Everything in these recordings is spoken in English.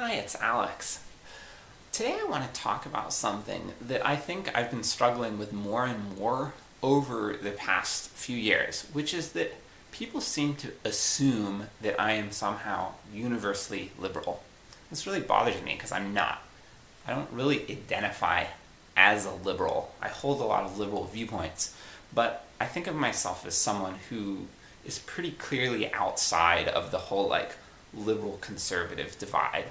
Hi, it's Alex. Today I want to talk about something that I think I've been struggling with more and more over the past few years, which is that people seem to assume that I am somehow universally liberal. This really bothers me because I'm not. I don't really identify as a liberal. I hold a lot of liberal viewpoints, but I think of myself as someone who is pretty clearly outside of the whole like liberal conservative divide.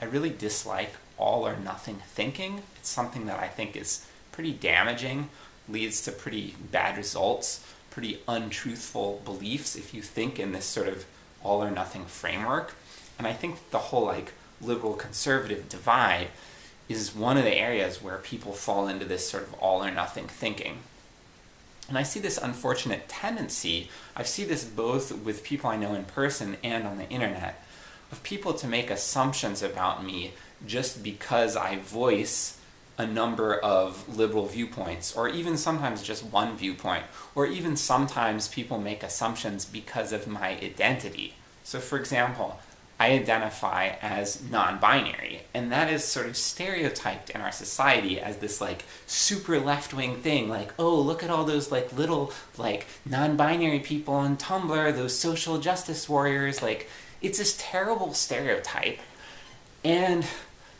I really dislike all or nothing thinking. It's something that I think is pretty damaging, leads to pretty bad results, pretty untruthful beliefs if you think in this sort of all or nothing framework. And I think the whole like liberal conservative divide is one of the areas where people fall into this sort of all or nothing thinking. And I see this unfortunate tendency, I see this both with people I know in person and on the internet, of people to make assumptions about me just because I voice a number of liberal viewpoints, or even sometimes just one viewpoint, or even sometimes people make assumptions because of my identity. So for example, I identify as non-binary, and that is sort of stereotyped in our society as this like super left-wing thing, like, oh, look at all those like little like non-binary people on Tumblr, those social justice warriors, like, it's this terrible stereotype. And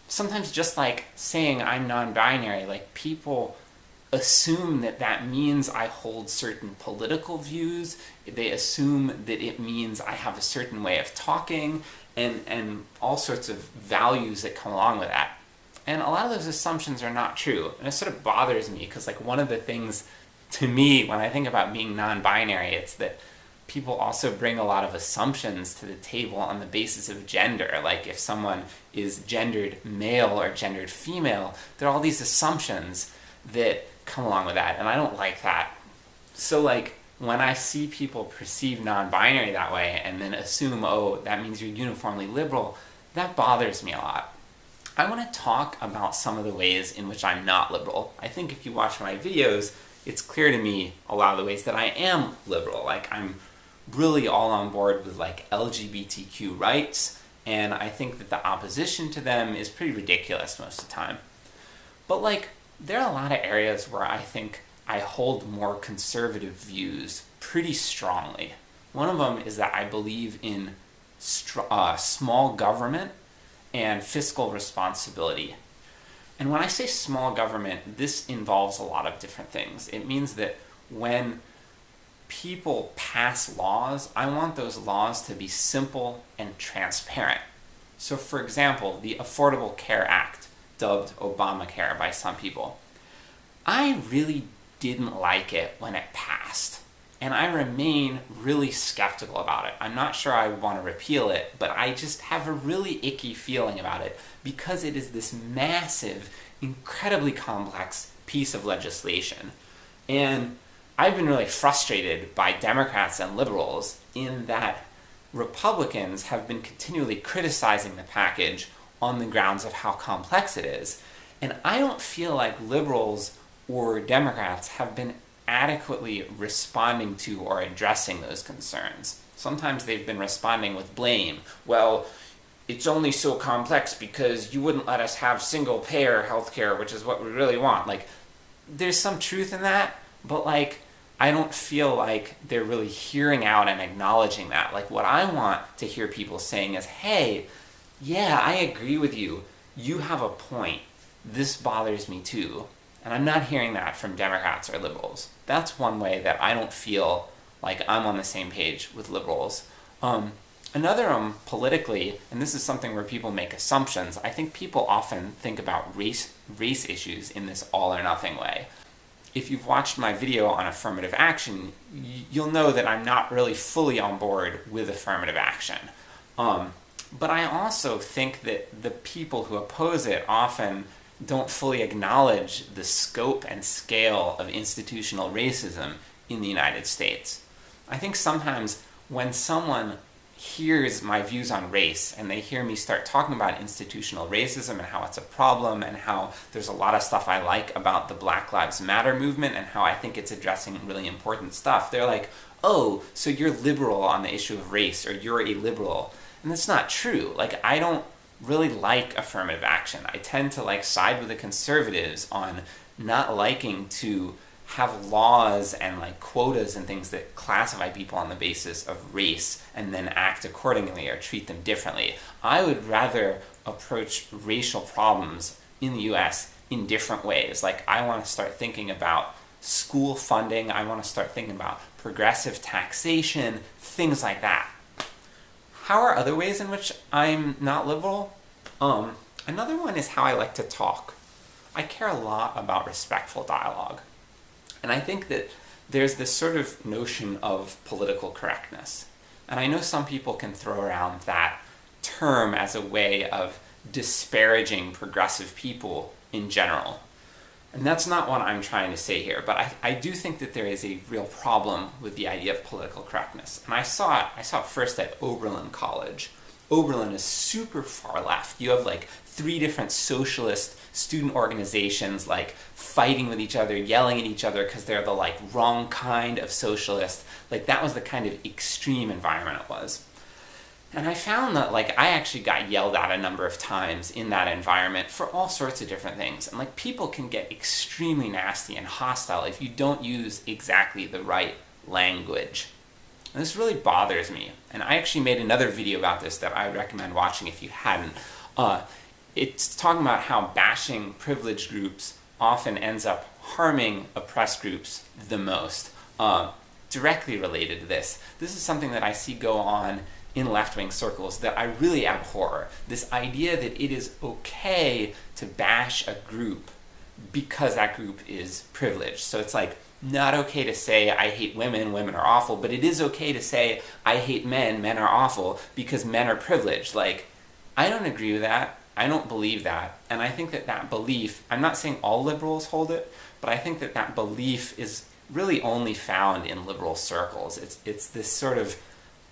sometimes just like saying I'm non-binary, like people assume that that means I hold certain political views, they assume that it means I have a certain way of talking, and, and all sorts of values that come along with that. And a lot of those assumptions are not true, and it sort of bothers me, because like one of the things to me when I think about being non-binary, it's that people also bring a lot of assumptions to the table on the basis of gender. Like if someone is gendered male or gendered female, there are all these assumptions that come along with that, and I don't like that. So like, when I see people perceive non-binary that way and then assume, oh, that means you're uniformly liberal, that bothers me a lot. I want to talk about some of the ways in which I'm not liberal. I think if you watch my videos, it's clear to me a lot of the ways that I am liberal. Like, I'm really all on board with like LGBTQ rights, and I think that the opposition to them is pretty ridiculous most of the time. But like, there are a lot of areas where I think I hold more conservative views pretty strongly. One of them is that I believe in uh, small government and fiscal responsibility. And when I say small government, this involves a lot of different things. It means that when people pass laws, I want those laws to be simple and transparent. So for example, the Affordable Care Act, dubbed Obamacare by some people, I really didn't like it when it passed. And I remain really skeptical about it. I'm not sure I want to repeal it, but I just have a really icky feeling about it because it is this massive, incredibly complex piece of legislation. And I've been really frustrated by Democrats and liberals in that Republicans have been continually criticizing the package on the grounds of how complex it is. And I don't feel like liberals or Democrats have been adequately responding to or addressing those concerns. Sometimes they've been responding with blame. Well, it's only so complex because you wouldn't let us have single-payer healthcare, which is what we really want. Like, there's some truth in that, but like, I don't feel like they're really hearing out and acknowledging that. Like, what I want to hear people saying is, hey, yeah, I agree with you. You have a point. This bothers me too. And I'm not hearing that from Democrats or liberals. That's one way that I don't feel like I'm on the same page with liberals. Um, another, um, politically, and this is something where people make assumptions, I think people often think about race, race issues in this all or nothing way. If you've watched my video on affirmative action, you'll know that I'm not really fully on board with affirmative action. Um, but I also think that the people who oppose it often don't fully acknowledge the scope and scale of institutional racism in the United States. I think sometimes when someone hears my views on race and they hear me start talking about institutional racism and how it's a problem and how there's a lot of stuff I like about the Black Lives Matter movement and how I think it's addressing really important stuff, they're like, oh, so you're liberal on the issue of race or you're a liberal. And that's not true. Like, I don't really like affirmative action. I tend to like side with the conservatives on not liking to have laws and like quotas and things that classify people on the basis of race and then act accordingly or treat them differently. I would rather approach racial problems in the US in different ways. Like I want to start thinking about school funding, I want to start thinking about progressive taxation, things like that. How are other ways in which I'm not liberal? Um, another one is how I like to talk. I care a lot about respectful dialogue. And I think that there's this sort of notion of political correctness. And I know some people can throw around that term as a way of disparaging progressive people in general. And that's not what I'm trying to say here, but I, I do think that there is a real problem with the idea of political correctness. And I saw it, I saw it first at Oberlin College. Oberlin is super far left. You have like three different socialist student organizations like fighting with each other, yelling at each other because they're the like wrong kind of socialist. Like that was the kind of extreme environment it was. And I found that like I actually got yelled at a number of times in that environment for all sorts of different things. And like people can get extremely nasty and hostile if you don't use exactly the right language. And this really bothers me. And I actually made another video about this that I would recommend watching if you hadn't. Uh, it's talking about how bashing privileged groups often ends up harming oppressed groups the most. Uh, directly related to this, this is something that I see go on in left-wing circles that I really abhor. This idea that it is okay to bash a group because that group is privileged. So it's like, not okay to say I hate women, women are awful, but it is okay to say I hate men, men are awful, because men are privileged. Like, I don't agree with that. I don't believe that. And I think that that belief, I'm not saying all liberals hold it, but I think that that belief is really only found in liberal circles. It's, it's this sort of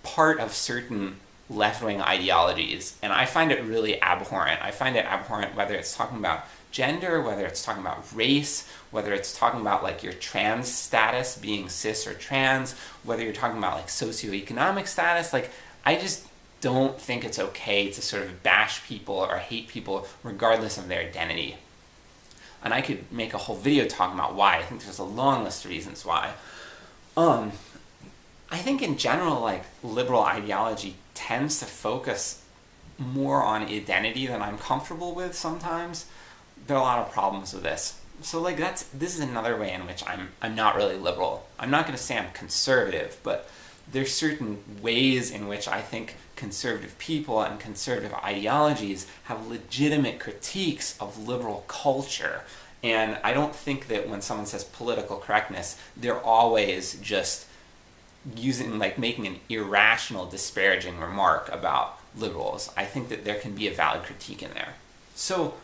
part of certain left-wing ideologies, and I find it really abhorrent. I find it abhorrent whether it's talking about gender, whether it's talking about race, whether it's talking about like your trans status, being cis or trans, whether you're talking about like socioeconomic status, like I just don't think it's okay to sort of bash people or hate people regardless of their identity. And I could make a whole video talking about why. I think there's a long list of reasons why. Um, I think in general, like, liberal ideology tends to focus more on identity than I'm comfortable with sometimes. There are a lot of problems with this. So like that's, this is another way in which I'm, I'm not really liberal. I'm not going to say I'm conservative, but there's certain ways in which I think conservative people and conservative ideologies have legitimate critiques of liberal culture. And I don't think that when someone says political correctness, they're always just using, like making an irrational, disparaging remark about liberals. I think that there can be a valid critique in there. So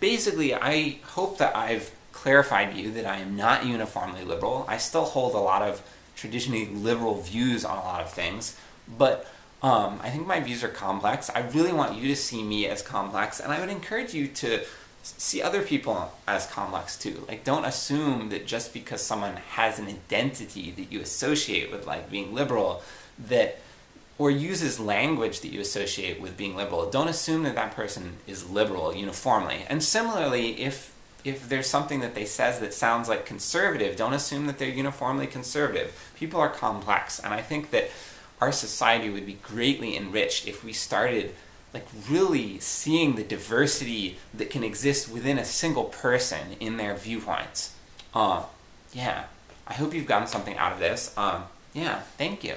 basically, I hope that I've clarified to you that I am not uniformly liberal. I still hold a lot of traditionally liberal views on a lot of things, but um, I think my views are complex. I really want you to see me as complex, and I would encourage you to see other people as complex too. Like don't assume that just because someone has an identity that you associate with like being liberal, that or uses language that you associate with being liberal, don't assume that that person is liberal uniformly. And similarly, if if there's something that they says that sounds like conservative, don't assume that they're uniformly conservative. People are complex, and I think that our society would be greatly enriched if we started like really seeing the diversity that can exist within a single person in their viewpoints. Uh, yeah, I hope you've gotten something out of this. Um, yeah, thank you.